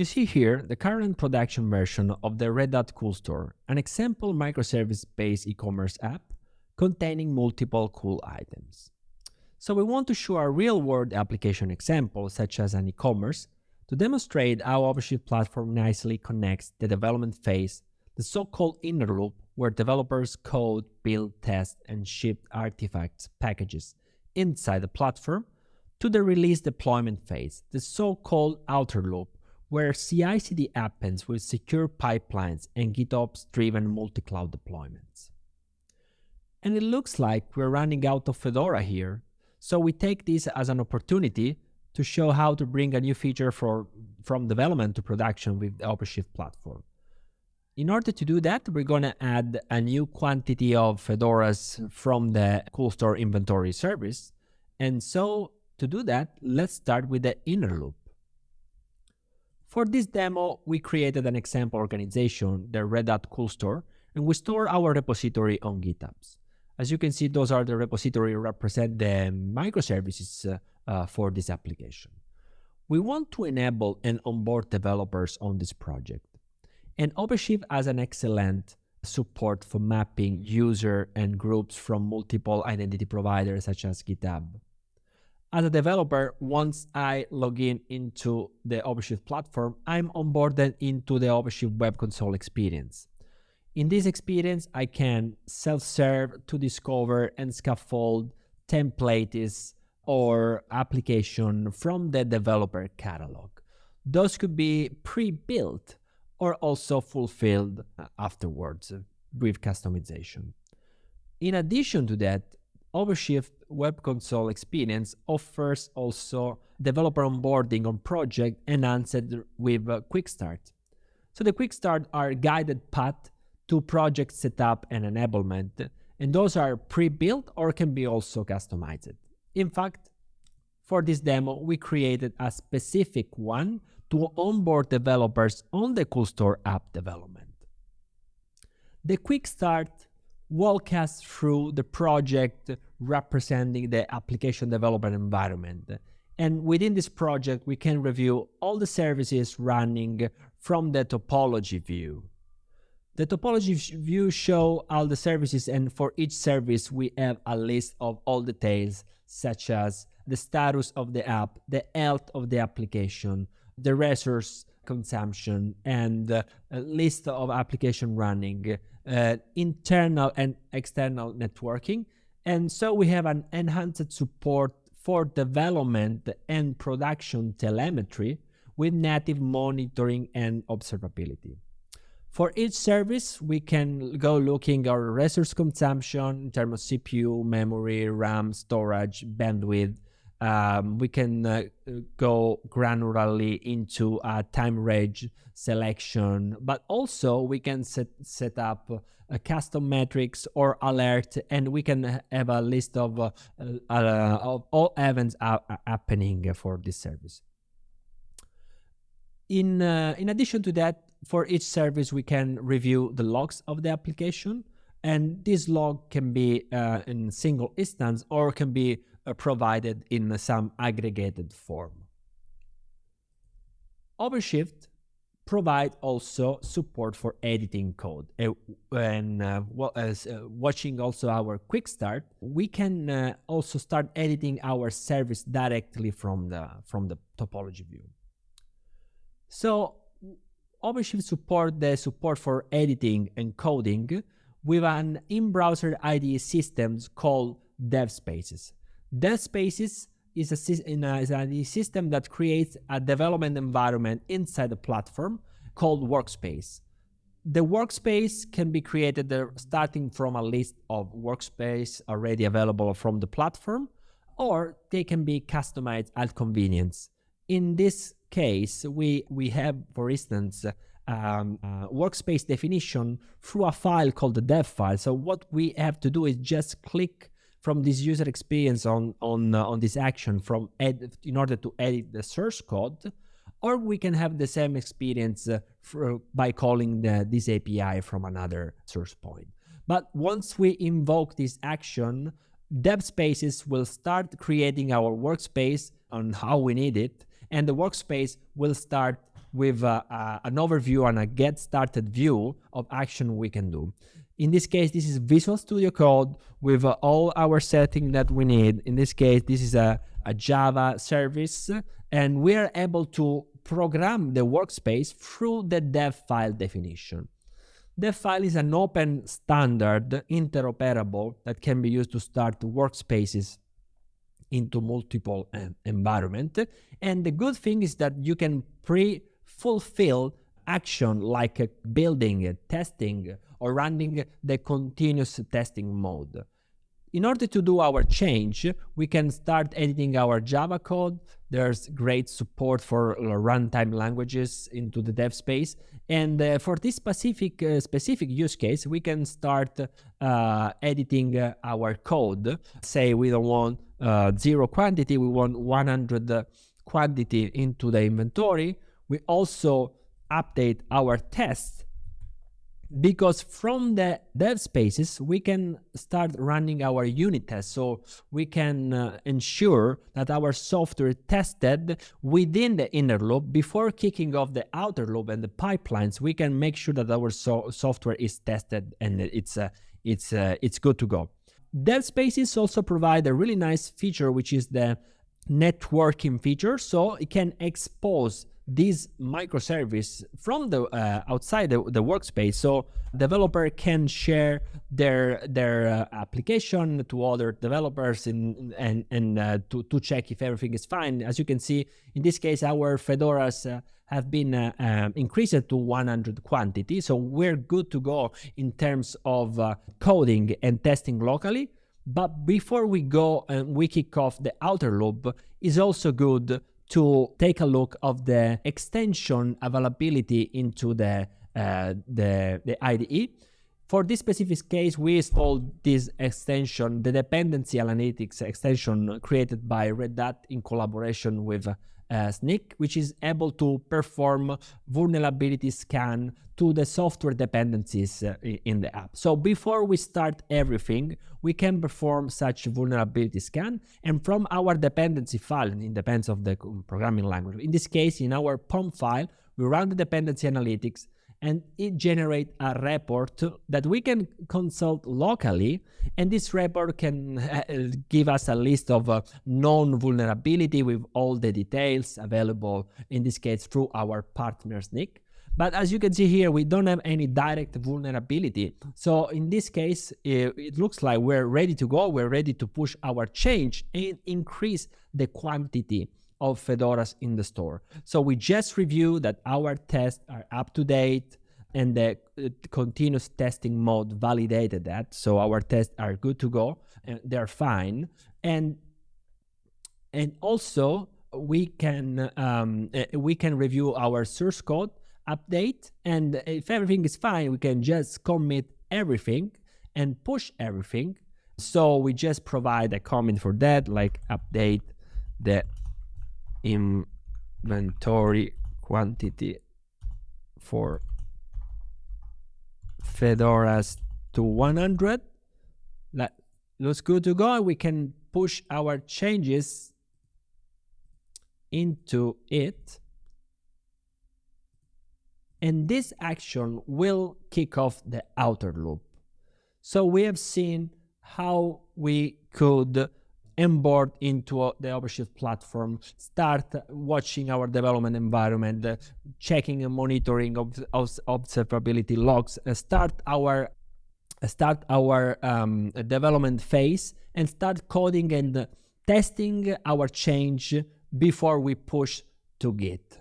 You see here the current production version of the Red Hat Cool Store, an example microservice-based e-commerce app containing multiple cool items. So we want to show a real-world application example, such as an e-commerce, to demonstrate how OpenShift platform nicely connects the development phase, the so-called inner loop, where developers code, build, test, and ship artifacts packages inside the platform, to the release deployment phase, the so-called outer loop, where CI/CD happens with secure pipelines and GitOps-driven multi-cloud deployments. And it looks like we're running out of Fedora here, so we take this as an opportunity to show how to bring a new feature for, from development to production with the OpenShift platform. In order to do that, we're going to add a new quantity of Fedoras from the CoolStore inventory service. And so to do that, let's start with the inner loop. For this demo, we created an example organization, the Red Hat CoolStore, and we store our repository on GitHub. As you can see, those are the repository represent the microservices uh, uh, for this application. We want to enable and onboard developers on this project. And OpenShift has an excellent support for mapping user and groups from multiple identity providers such as GitHub as a developer, once I log in into the OpenShift platform, I'm onboarded into the OpenShift Web Console experience. In this experience, I can self-serve to discover and scaffold templates or application from the developer catalog. Those could be pre-built or also fulfilled afterwards with customization. In addition to that, OpenShift Web Console experience offers also developer onboarding on project enhanced with Quick Start. So the Quick Start are guided path to project setup and enablement, and those are pre-built or can be also customized. In fact, for this demo, we created a specific one to onboard developers on the CoolStore app development. The Quick Start walk us through the project representing the application development environment. And within this project, we can review all the services running from the topology view. The topology view show all the services and for each service we have a list of all details such as the status of the app, the health of the application, the resource consumption and uh, a list of application running, uh, internal and external networking. And so we have an enhanced support for development and production telemetry with native monitoring and observability. For each service, we can go looking our resource consumption in terms of CPU, memory, RAM, storage, bandwidth, um, we can uh, go granularly into a time range selection, but also we can set, set up a custom metrics or alert, and we can have a list of, uh, uh, of all events happening for this service. In, uh, in addition to that, for each service, we can review the logs of the application, and this log can be uh, in single instance or can be uh, provided in some aggregated form. OpenShift provide also support for editing code. Uh, and uh, well, as uh, watching also our quick start, we can uh, also start editing our service directly from the from the topology view. So OpenShift support the support for editing and coding with an in-browser IDE systems called DevSpaces. DevSpaces is a, a, is a system that creates a development environment inside the platform called Workspace. The workspace can be created starting from a list of workspace already available from the platform, or they can be customized at convenience. In this case, we, we have, for instance, um, uh, workspace definition through a file called the dev file. So what we have to do is just click from this user experience on on uh, on this action from ed in order to edit the source code or we can have the same experience uh, for, by calling the, this API from another source point. But once we invoke this action, DevSpaces will start creating our workspace on how we need it, and the workspace will start with uh, uh, an overview and a get started view of action we can do. In this case, this is Visual Studio Code with uh, all our setting that we need. In this case, this is a, a Java service, and we are able to program the workspace through the dev file definition. Dev file is an open standard interoperable that can be used to start workspaces into multiple uh, environment. And the good thing is that you can pre-fulfill action like building, testing, or running the continuous testing mode. In order to do our change, we can start editing our Java code. There's great support for runtime languages into the dev space. And uh, for this specific, uh, specific use case, we can start uh, editing uh, our code. Say we don't want uh, zero quantity, we want 100 quantity into the inventory. We also update our tests because from the dev spaces we can start running our unit tests. So we can uh, ensure that our software tested within the inner loop. Before kicking off the outer loop and the pipelines we can make sure that our so software is tested and it's uh, it's uh, it's good to go. Dev spaces also provide a really nice feature which is the networking feature. So it can expose this microservice from the uh, outside the, the, workspace so developer can share their their uh, application to other developers in, and and uh, to, to check if everything is fine. As you can see in this case our fedoras uh, have been uh, um, increased to 100 quantity. So we're good to go in terms of uh, coding and testing locally. But before we go and we kick off the outer loop is also good to take a look of the extension availability into the, uh, the, the IDE. For this specific case, we installed this extension, the dependency analytics extension created by Red Hat in collaboration with uh, which is able to perform vulnerability scan to the software dependencies uh, in the app. So before we start everything, we can perform such vulnerability scan and from our dependency file, it depends of the programming language. In this case, in our POM file, we run the dependency analytics and it generates a report that we can consult locally and this report can give us a list of uh, known vulnerability with all the details available in this case through our partner Snyk. But as you can see here, we don't have any direct vulnerability. So in this case, it, it looks like we're ready to go. We're ready to push our change and increase the quantity of Fedoras in the store. So we just review that our tests are up to date and the uh, continuous testing mode validated that. So our tests are good to go and they're fine. And and also we can um, uh, we can review our source code update and if everything is fine we can just commit everything and push everything so we just provide a comment for that like update the inventory quantity for fedoras to 100 that looks good to go we can push our changes into it. And this action will kick off the outer loop. So we have seen how we could onboard into the OpenShift platform, start watching our development environment, uh, checking and monitoring of, of observability logs, uh, start our start our um, development phase and start coding and testing our change before we push to Git.